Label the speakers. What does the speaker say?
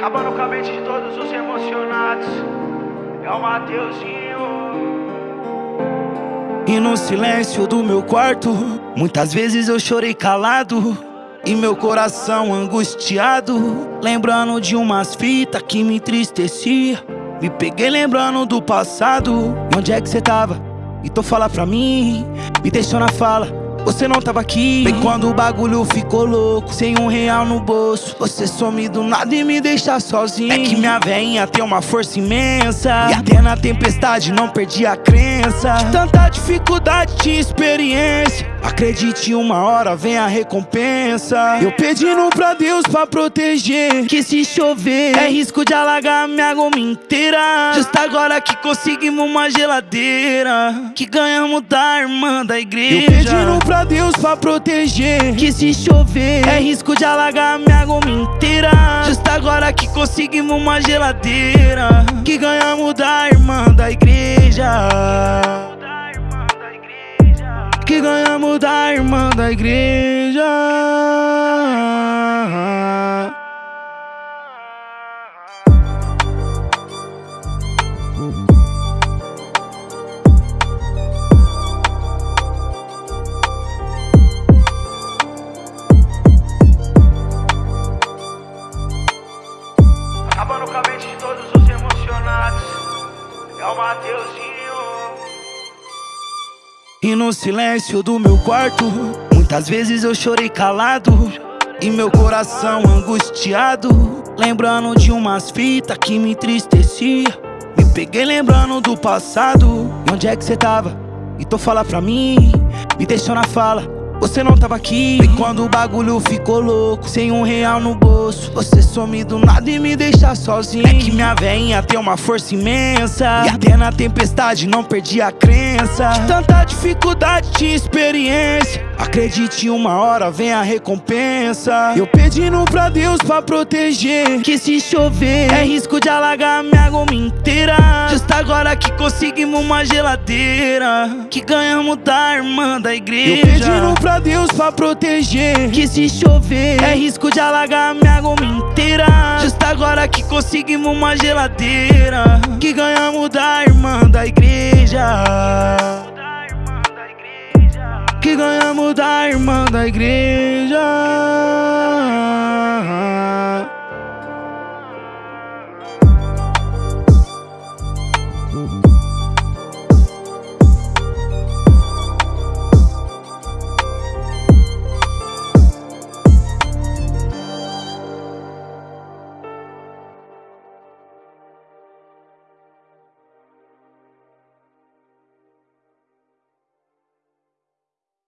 Speaker 1: Acabando com a mente de todos os emocionados. É o Mateuzinho.
Speaker 2: E no silêncio do meu quarto, muitas vezes eu chorei calado. E meu coração angustiado, lembrando de umas fitas que me entristecia. Me peguei lembrando do passado. Onde é que cê tava? E tu fala pra mim, me deixou na fala. Você não tava aqui. Bem quando o bagulho ficou louco Sem um real no bolso Você some do nada e me deixa sozinho. É que minha veinha tem uma força imensa. E até na tempestade não perdi a crença. Tanta dificuldade tinha experiência Acredite, uma hora vem a recompensa. Eu pedindo pra Deus pra proteger. Que se chover é risco de alagar minha goma inteira. Justo agora que conseguimos uma geladeira. Que ganhamos da irmã da igreja. Eu pedindo pra Deus pra proteger. Que se chover é risco de alagar minha goma inteira. Justo agora que conseguimos uma geladeira. Que ganhamos da irmã da igreja.
Speaker 1: Acabando com a mente de todos os emocionados. É o Mateuzinho.
Speaker 2: E no silêncio do meu quarto, muitas vezes eu chorei calado. E meu coração angustiado, lembrando de umas fitas que me entristecia. Me peguei lembrando do passado. E onde é que cê tava? E tu fala pra mim, me deixou na fala. Você não tava aqui. E quando o bagulho ficou louco. Sem um real no bolso. Você some do nada e me deixa sozinho. É que minha veinha tem uma força imensa. E até na tempestade não perdi a crença. De tanta dificuldade tinha experiência Acredite, uma hora vem a recompensa. Eu pedindo pra Deus pra proteger Que se chover é risco de alagar minha goma inteira. Justo agora que conseguimos uma geladeira Que ganhamos da irmã da igreja. Eu pedindo pra Deus pra proteger Que se chover é risco de alagar minha goma inteira. Justo agora que conseguimos uma geladeira Que ganhamos da da irmã da igreja.